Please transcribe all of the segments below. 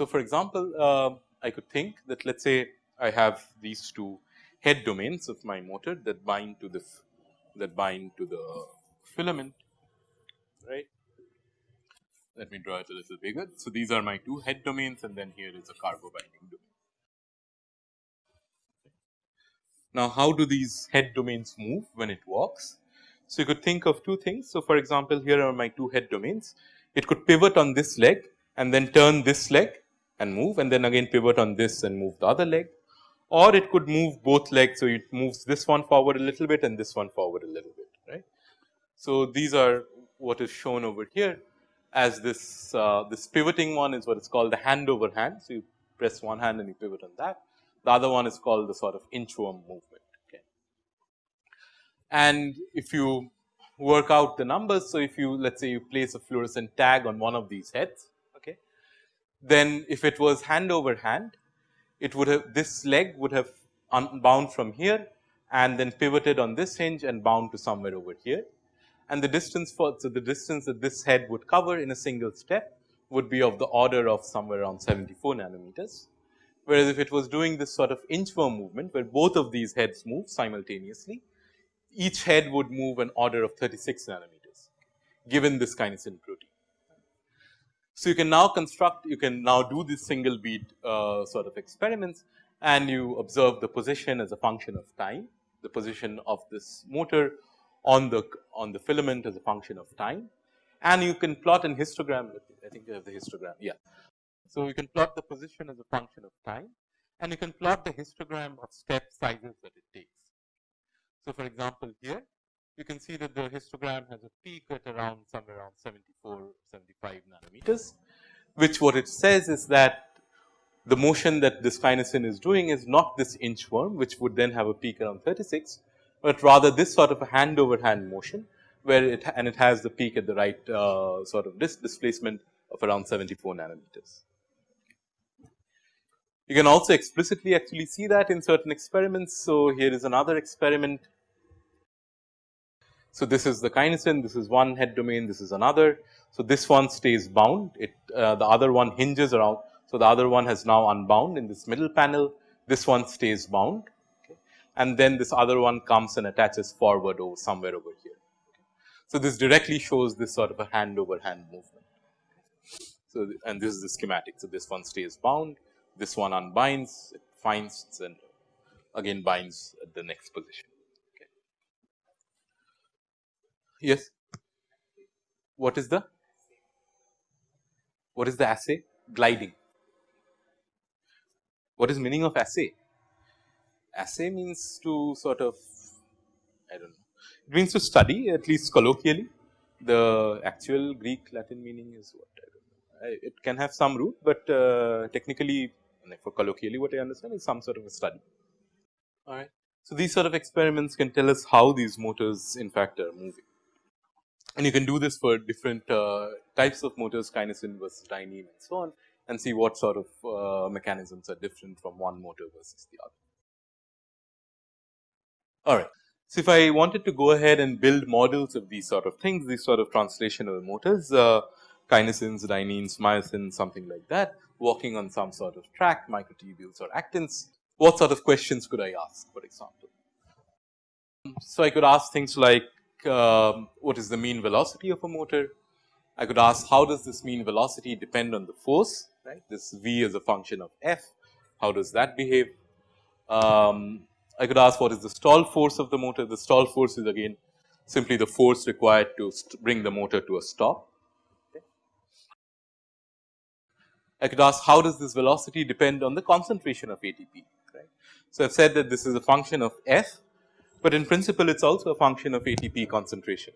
So, for example, uh, I could think that let us say I have these two head domains of my motor that bind to the that bind to the filament right. Let me draw it a little bigger. So, these are my two head domains and then here is a cargo binding domain. Now, how do these head domains move when it walks? So, you could think of two things. So, for example, here are my two head domains. It could pivot on this leg and then turn this leg and move and then again pivot on this and move the other leg or it could move both legs. So, it moves this one forward a little bit and this one forward a little bit right. So, these are what is shown over here as this uh, this pivoting one is what is called the hand over hand. So, you press one hand and you pivot on that the other one is called the sort of inchworm movement. Okay. And if you work out the numbers. So, if you let us say you place a fluorescent tag on one of these heads, okay, then if it was hand over hand, it would have this leg would have unbound from here and then pivoted on this hinge and bound to somewhere over here. And the distance for so the distance that this head would cover in a single step would be of the order of somewhere around 74 nanometers. Whereas, if it was doing this sort of inchworm movement where both of these heads move simultaneously, each head would move an order of 36 nanometers given this kinesin protein. So, you can now construct you can now do this single bead uh, sort of experiments and you observe the position as a function of time, the position of this motor on the on the filament as a function of time and you can plot an histogram I think you have the histogram yeah. So, you can plot the position as a function of time and you can plot the histogram of step sizes that it takes. So, for example, here you can see that the histogram has a peak at around somewhere around 74, 75 nanometers, which what it says is that the motion that this kinesin is doing is not this inchworm, which would then have a peak around 36, but rather this sort of a hand over hand motion, where it and it has the peak at the right uh, sort of dis displacement of around 74 nanometers. You can also explicitly actually see that in certain experiments. So, here is another experiment. So, this is the kinesin, this is one head domain, this is another. So, this one stays bound, it uh, the other one hinges around. So, the other one has now unbound in this middle panel, this one stays bound. And then this other one comes and attaches forward over somewhere over here. So, this directly shows this sort of a hand over hand movement. So, and this is the schematic. So, this one stays bound, this one unbinds, it finds and again binds at the next position. Okay. Yes, what is the what is the assay? Gliding. What is meaning of assay? Assay means to sort of I do not know. It means to study at least colloquially. The actual Greek Latin meaning is what I don't know. It can have some root, but uh, technically for colloquially what I understand is some sort of a study. Alright. So, these sort of experiments can tell us how these motors in fact are moving and you can do this for different uh, types of motors kinesin versus dynein and so on and see what sort of uh, mechanisms are different from one motor versus the other. Alright. So, if I wanted to go ahead and build models of these sort of things, these sort of translational motors, uh, kinesins, dyneins, myosins, something like that, walking on some sort of track, microtubules or actins. What sort of questions could I ask for example? So, I could ask things like um, what is the mean velocity of a motor? I could ask how does this mean velocity depend on the force, right? This V is a function of F, how does that behave? Um, I could ask what is the stall force of the motor, the stall force is again simply the force required to bring the motor to a stop. I could ask how does this velocity depend on the concentration of ATP, right. So, I have said that this is a function of F, but in principle it is also a function of ATP concentration.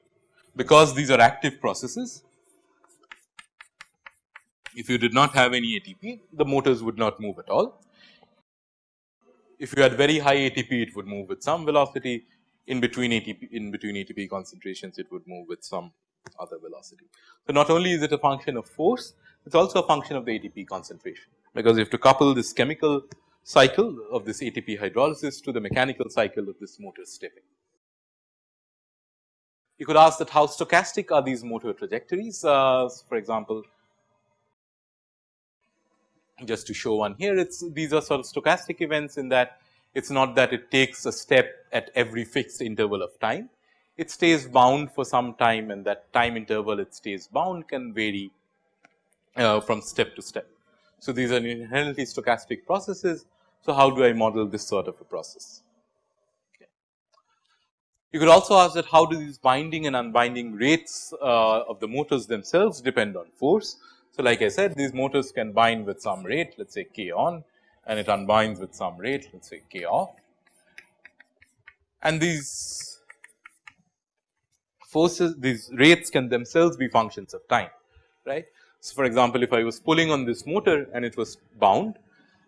Because these are active processes, if you did not have any ATP, the motors would not move at all. If you had very high ATP, it would move with some velocity. In between ATP, in between ATP concentrations, it would move with some other velocity. So, not only is it a function of force, it is also a function of the ATP concentration because you have to couple this chemical cycle of this ATP hydrolysis to the mechanical cycle of this motor stepping. You could ask that how stochastic are these motor trajectories uh, for example, just to show one here it's these are sort of stochastic events in that it's not that it takes a step at every fixed interval of time. It stays bound for some time and that time interval it stays bound can vary uh, from step to step. So, these are inherently stochastic processes. So, how do I model this sort of a process? Okay. You could also ask that how do these binding and unbinding rates uh, of the motors themselves depend on force. So, like I said these motors can bind with some rate let us say k on and it unbinds with some rate let us say k off. And these forces these rates can themselves be functions of time right. So, for example, if I was pulling on this motor and it was bound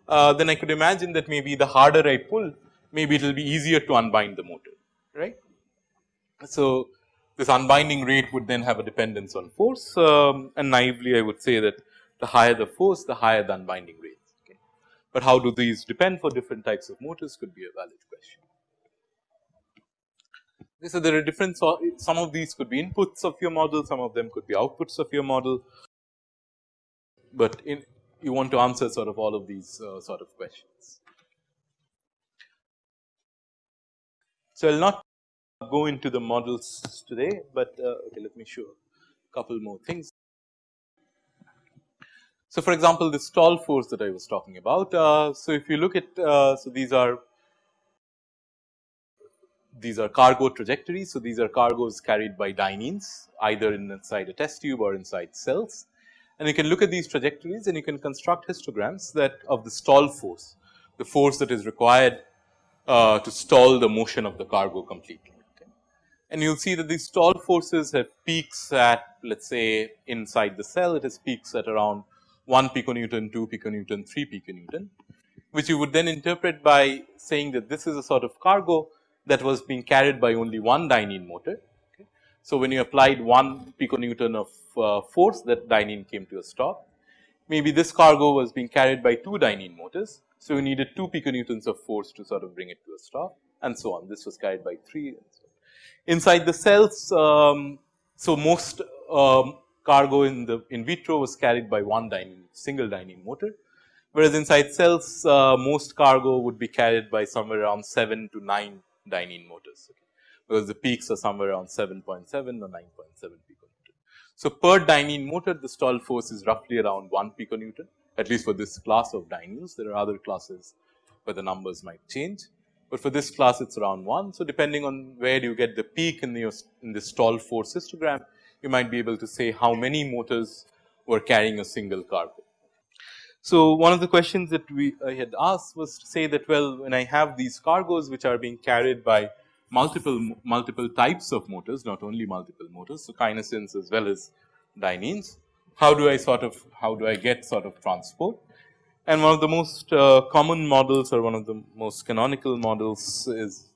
uh, then I could imagine that maybe the harder I pull maybe it will be easier to unbind the motor right. So, this unbinding rate would then have a dependence on force um, and naively I would say that the higher the force the higher the unbinding rate. But how do these depend for different types of motors could be a valid question. So, there are different some of these could be inputs of your model, some of them could be outputs of your model, but in, you want to answer sort of all of these uh, sort of questions. So, I will not go into the models today, but uh, okay, let me show a couple more things. So, for example, the stall force that I was talking about. Uh, so, if you look at uh, so these are these are cargo trajectories. So, these are cargoes carried by dyneins either inside a test tube or inside cells. And you can look at these trajectories and you can construct histograms that of the stall force, the force that is required uh, to stall the motion of the cargo completely. And you will see that these stall forces have peaks at let us say inside the cell it has peaks at around 1 piconewton, 2 piconewton, 3 piconewton, which you would then interpret by saying that this is a sort of cargo that was being carried by only one dynein motor. Okay. So, when you applied 1 piconewton of uh, force that dynein came to a stop, maybe this cargo was being carried by 2 dynein motors. So, you needed 2 piconewtons of force to sort of bring it to a stop and so on. This was carried by 3 and so. Inside the cells, um, so most um, cargo in the in vitro was carried by one dynein single dynein motor, whereas inside cells uh, most cargo would be carried by somewhere around 7 to 9 dynein motors okay, because the peaks are somewhere around 7.7 or 9.7 piconewton. So, per dynein motor the stall force is roughly around 1 piconewton at least for this class of dyneins. There are other classes where the numbers might change, but for this class it is around 1. So, depending on where you get the peak in the in the stall force histogram you might be able to say how many motors were carrying a single cargo. So, one of the questions that we I had asked was to say that well when I have these cargoes which are being carried by multiple multiple types of motors not only multiple motors. So, kinesins as well as dyneins how do I sort of how do I get sort of transport and one of the most uh, common models or one of the most canonical models is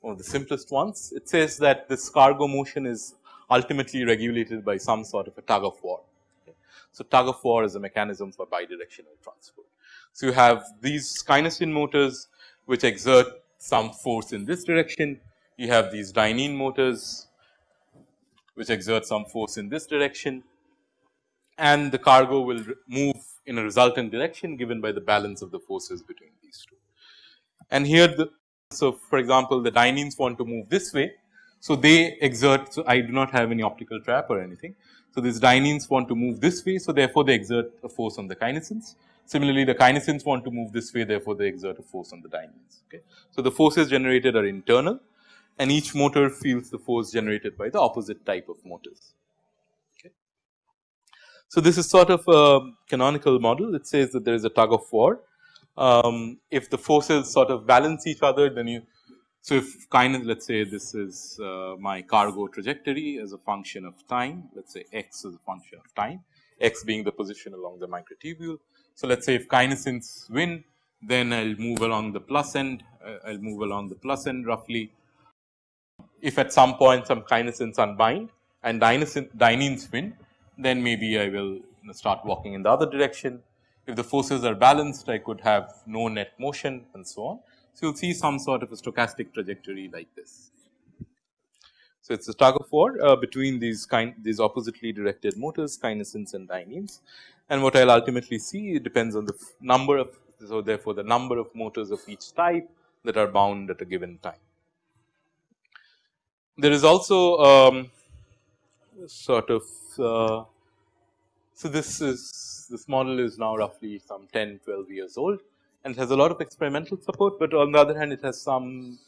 one of the simplest ones. It says that this cargo motion is ultimately regulated by some sort of a tug of war. Okay. So, tug of war is a mechanism for bidirectional transport. So, you have these kinesin motors which exert some force in this direction, you have these dynein motors which exert some force in this direction and the cargo will move in a resultant direction given by the balance of the forces between these two. And here the so for example, the dyneins want to move this way so, they exert, so I do not have any optical trap or anything. So, these dyneins want to move this way. So, therefore, they exert a force on the kinesins. Similarly, the kinesins want to move this way, therefore, they exert a force on the dyneins. Okay. So, the forces generated are internal and each motor feels the force generated by the opposite type of motors. So, this is sort of a canonical model. It says that there is a tug of war. Um, if the forces sort of balance each other, then you so, if kind let us say this is uh, my cargo trajectory as a function of time, let us say x is a function of time, x being the position along the microtubule. So, let us say if kinesins win, then I will move along the plus end, uh, I will move along the plus end roughly. If at some point some kinesins unbind and dyneins win, then maybe I will start walking in the other direction. If the forces are balanced, I could have no net motion and so on. So, you will see some sort of a stochastic trajectory like this. So, it is a tug of war uh, between these kind these oppositely directed motors kinesins and dyneins and what I will ultimately see depends on the number of so therefore, the number of motors of each type that are bound at a given time. There is also um, sort of uh, so this is this model is now roughly some 10 12 years old and it has a lot of experimental support, but on the other hand it has some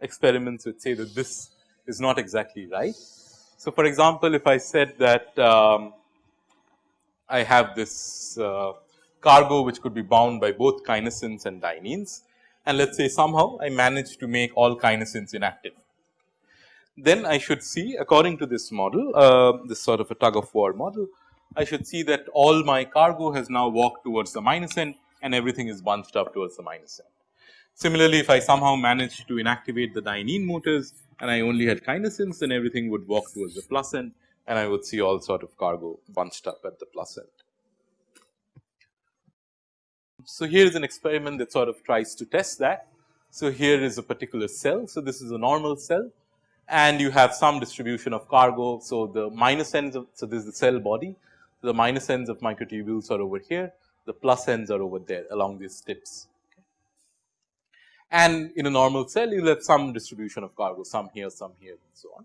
experiments which say that this is not exactly right. So, for example, if I said that um, I have this uh, cargo which could be bound by both kinesins and dyneins and let us say somehow I manage to make all kinesins inactive. Then I should see according to this model uh, this sort of a tug of war model I should see that all my cargo has now walked towards the minus end and everything is bunched up towards the minus end. Similarly, if I somehow manage to inactivate the dynein motors and I only had kinesins then everything would walk towards the plus end and I would see all sort of cargo bunched up at the plus end. So, here is an experiment that sort of tries to test that. So, here is a particular cell. So, this is a normal cell and you have some distribution of cargo. So, the minus ends of so this is the cell body. So, the minus ends of microtubules are over here, the plus ends are over there along these tips. And in a normal cell you have some distribution of cargo some here, some here and so on.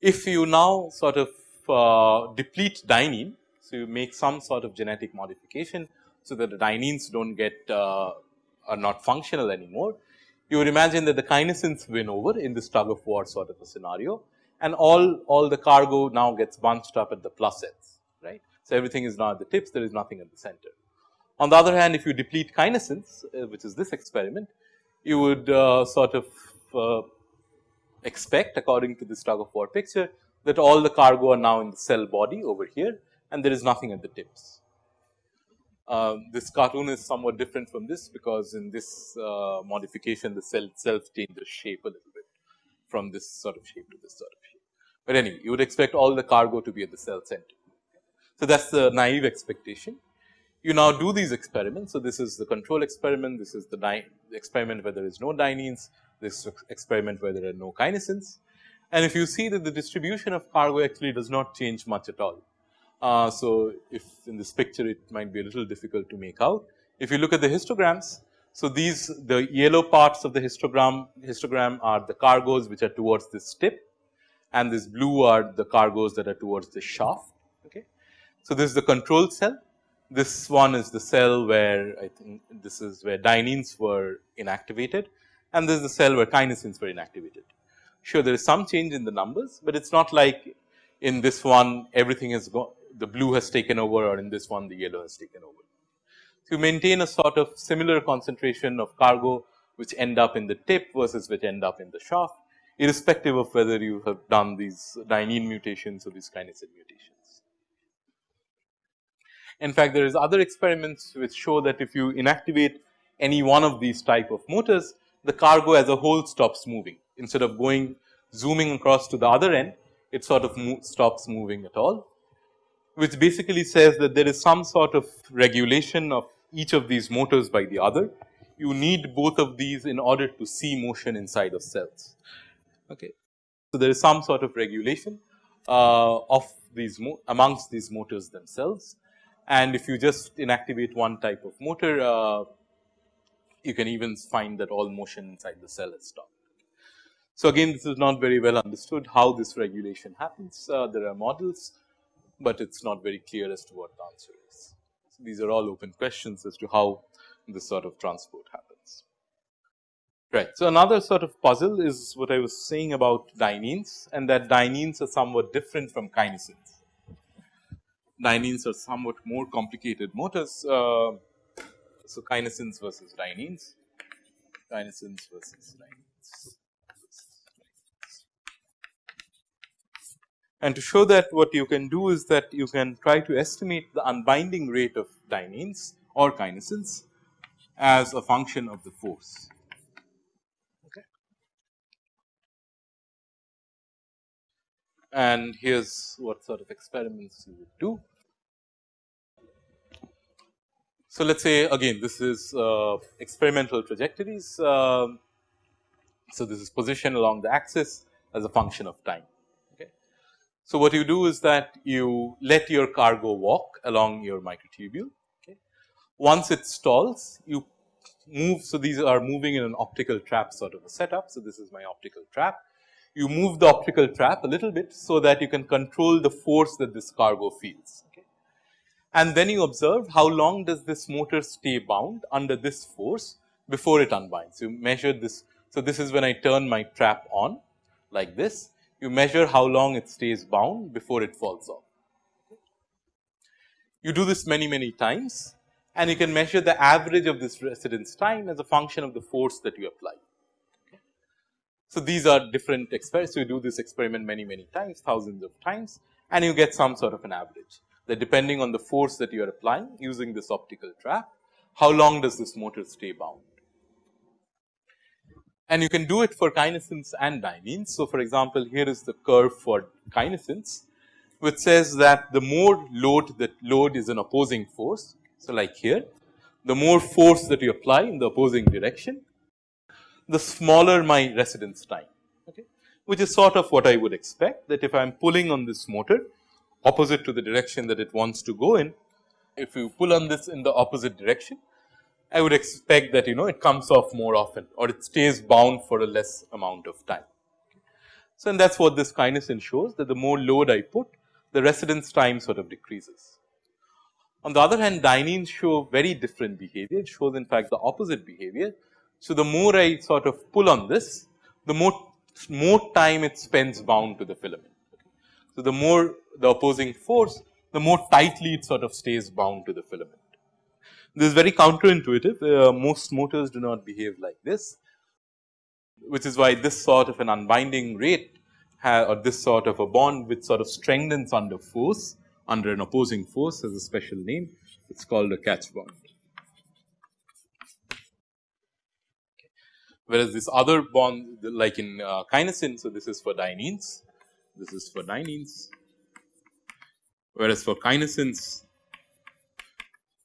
If you now sort of uh, deplete dynein, so you make some sort of genetic modification, so that the dyneins do not get uh, are not functional anymore. You would imagine that the kinesins win over in this tug of war sort of a scenario and all, all the cargo now gets bunched up at the plus ends, right. So, everything is now at the tips, there is nothing at the center. On the other hand, if you deplete kinesins, uh, which is this experiment, you would uh, sort of uh, expect according to this tug of war picture that all the cargo are now in the cell body over here and there is nothing at the tips. Um, this cartoon is somewhat different from this because in this uh, modification the cell itself changes shape a little bit from this sort of shape to this sort of shape. But anyway, you would expect all the cargo to be at the cell center. So, that is the naive expectation. You now do these experiments. So, this is the control experiment, this is the experiment where there is no dyneins, this experiment where there are no kinesins. And if you see that the distribution of cargo actually does not change much at all. Uh, so, if in this picture it might be a little difficult to make out. If you look at the histograms, so these the yellow parts of the histogram histogram are the cargoes which are towards this tip and this blue are the cargoes that are towards the shaft. Okay. So, this is the control cell. This one is the cell where I think this is where dyneins were inactivated and this is the cell where kinesins were inactivated. Sure, there is some change in the numbers, but it is not like in this one everything is gone the blue has taken over or in this one the yellow has taken over. So, you maintain a sort of similar concentration of cargo which end up in the tip versus which end up in the shaft irrespective of whether you have done these dynein mutations or these kinesin mutations. In fact, there is other experiments which show that if you inactivate any one of these type of motors, the cargo as a whole stops moving instead of going zooming across to the other end, it sort of mo stops moving at all which basically says that there is some sort of regulation of each of these motors by the other. You need both of these in order to see motion inside of cells. Okay. So, there is some sort of regulation uh, of these amongst these motors themselves and if you just inactivate one type of motor uh, you can even find that all motion inside the cell is stopped. So, again this is not very well understood how this regulation happens. Uh, there are models but it is not very clear as to what the answer is. So, these are all open questions as to how this sort of transport happens. Right. So, another sort of puzzle is what I was saying about dyneins and that dyneins are somewhat different from kinesins. Dyneins are somewhat more complicated motors. Uh, so, kinesins versus dyneins, kinesins versus dyneins. And to show that what you can do is that you can try to estimate the unbinding rate of dyneins or kinesins as a function of the force. Okay. And here is what sort of experiments you would do. So, let us say again this is uh, experimental trajectories. Uh, so, this is position along the axis as a function of time. So, what you do is that you let your cargo walk along your microtubule. Okay. Once it stalls, you move. So, these are moving in an optical trap sort of a setup. So, this is my optical trap. You move the optical trap a little bit so that you can control the force that this cargo feels. Okay. And then you observe how long does this motor stay bound under this force before it unbinds. You measure this. So, this is when I turn my trap on like this. You measure how long it stays bound before it falls off. You do this many, many times and you can measure the average of this residence time as a function of the force that you apply. So, these are different experiments. So, you do this experiment many, many times, thousands of times and you get some sort of an average that depending on the force that you are applying using this optical trap, how long does this motor stay bound. And you can do it for kinesins and dyneins. So, for example, here is the curve for kinesins which says that the more load that load is an opposing force so, like here the more force that you apply in the opposing direction, the smaller my residence time, okay, which is sort of what I would expect that if I am pulling on this motor opposite to the direction that it wants to go in, if you pull on this in the opposite direction, I would expect that you know it comes off more often or it stays bound for a less amount of time. So, and that is what this kinesin shows that the more load I put, the residence time sort of decreases. On the other hand, dyneins show very different behavior. It shows in fact the opposite behavior. So, the more I sort of pull on this, the more, more time it spends bound to the filament. So, the more the opposing force, the more tightly it sort of stays bound to the filament. This is very counterintuitive. Uh, most motors do not behave like this, which is why this sort of an unbinding rate or this sort of a bond which sort of strengthens under force under an opposing force has a special name. It is called a catch bond. Whereas this other bond like in uh, kinesin, so this is for dyneins, this is for dyneins. Whereas for kinesins,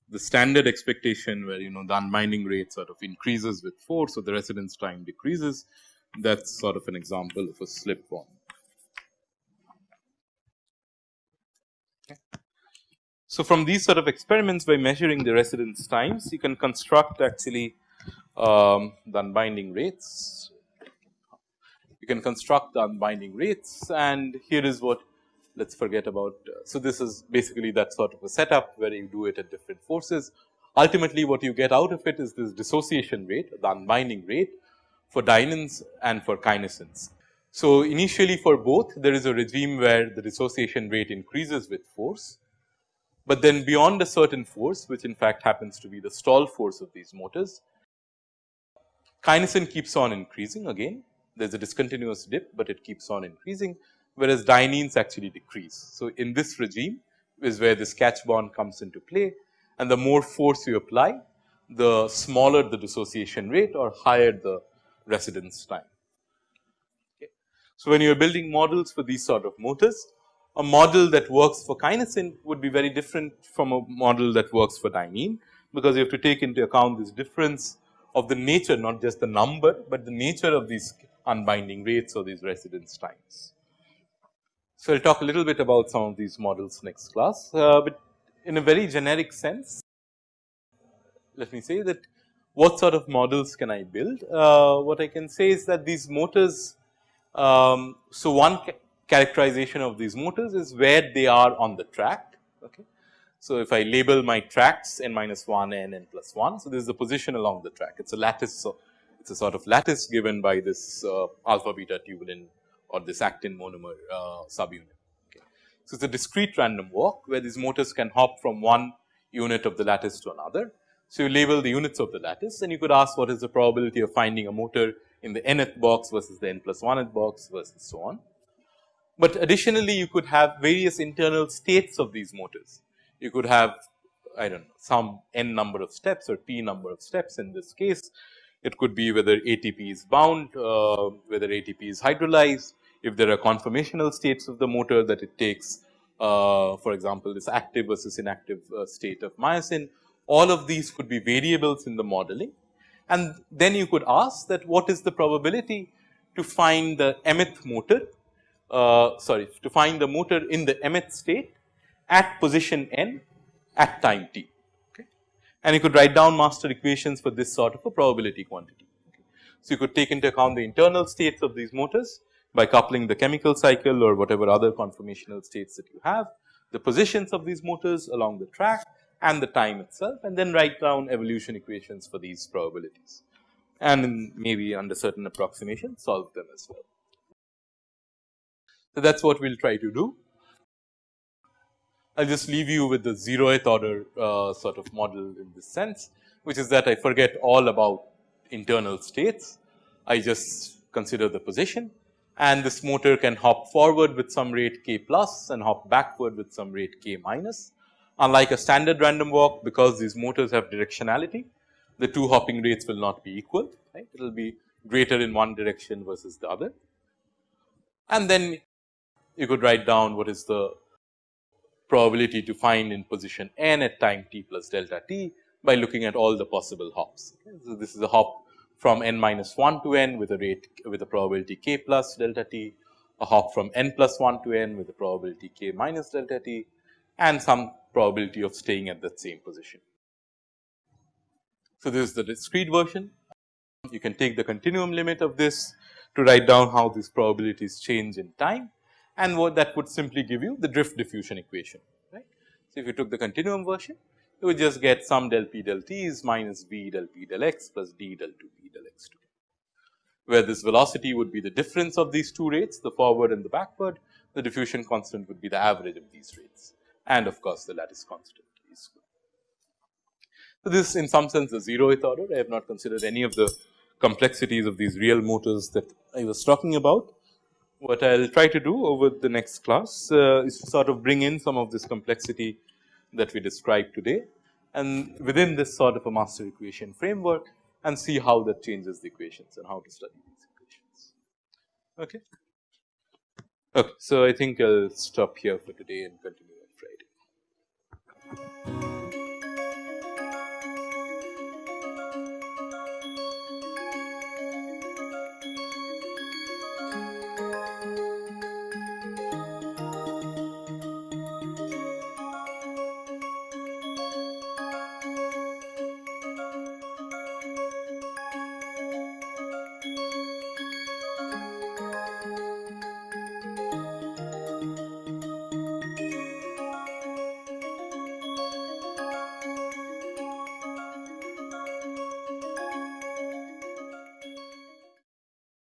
the standard expectation where you know the unbinding rate sort of increases with force, so the residence time decreases. That is sort of an example of a slip bond. So, from these sort of experiments by measuring the residence times you can construct actually um, the unbinding rates. You can construct the unbinding rates and here is what let us forget about. Uh, so, this is basically that sort of a setup where you do it at different forces. Ultimately what you get out of it is this dissociation rate the unbinding rate for dyneins and for kinesins. So, initially for both there is a regime where the dissociation rate increases with force but then beyond a certain force which in fact happens to be the stall force of these motors, kinesin keeps on increasing again there is a discontinuous dip, but it keeps on increasing whereas dyneins actually decrease. So, in this regime is where this catch bond comes into play and the more force you apply the smaller the dissociation rate or higher the residence time. Okay. So, when you are building models for these sort of motors a model that works for kinesin would be very different from a model that works for dynein, because you have to take into account this difference of the nature not just the number, but the nature of these unbinding rates or these residence times. So, I will talk a little bit about some of these models next class, uh, but in a very generic sense let me say that what sort of models can I build? Uh, what I can say is that these motors, um, so one characterization of these motors is where they are on the track. Okay. So, if I label my tracks n minus 1 n n plus 1. So, this is the position along the track it is a lattice. So, it is a sort of lattice given by this uh, alpha beta tubulin or this actin monomer uh, subunit. Okay. So, it is a discrete random walk where these motors can hop from one unit of the lattice to another. So, you label the units of the lattice and you could ask what is the probability of finding a motor in the nth box versus the n plus 1th box versus so on. But additionally you could have various internal states of these motors. You could have I do not know some n number of steps or t number of steps in this case. It could be whether ATP is bound, uh, whether ATP is hydrolyzed, if there are conformational states of the motor that it takes uh, for example, this active versus inactive uh, state of myosin all of these could be variables in the modeling and then you could ask that what is the probability to find the mth motor uh, sorry to find the motor in the mth state at position n at time t okay. And you could write down master equations for this sort of a probability quantity. So, you could take into account the internal states of these motors by coupling the chemical cycle or whatever other conformational states that you have, the positions of these motors along the track and the time itself and then write down evolution equations for these probabilities and maybe under certain approximation solve them as well. So, that is what we will try to do. I will just leave you with the zeroth order uh, sort of model in this sense, which is that I forget all about internal states. I just consider the position and this motor can hop forward with some rate k plus and hop backward with some rate k minus. Unlike a standard random walk because these motors have directionality, the two hopping rates will not be equal, right. It will be greater in one direction versus the other. And then you could write down what is the probability to find in position n at time t plus delta t by looking at all the possible hops. Okay. So, this is a hop from n minus 1 to n with a rate with a probability k plus delta t, a hop from n plus 1 to n with a probability k minus delta t and some probability of staying at that same position. So, this is the discrete version. You can take the continuum limit of this to write down how these probabilities change in time and what that would simply give you the drift diffusion equation right. So, if you took the continuum version you would just get some del p del t is minus b del p del x plus d del 2 p del x 2 where this velocity would be the difference of these two rates the forward and the backward the diffusion constant would be the average of these rates and of course, the lattice constant is So, this in some sense the zeroth order. I have not considered any of the complexities of these real motors that I was talking about. What I will try to do over the next class uh, is to sort of bring in some of this complexity that we described today and within this sort of a master equation framework and see how that changes the equations and how to study these equations. Okay. Okay, so I think I'll stop here for today and continue on Friday.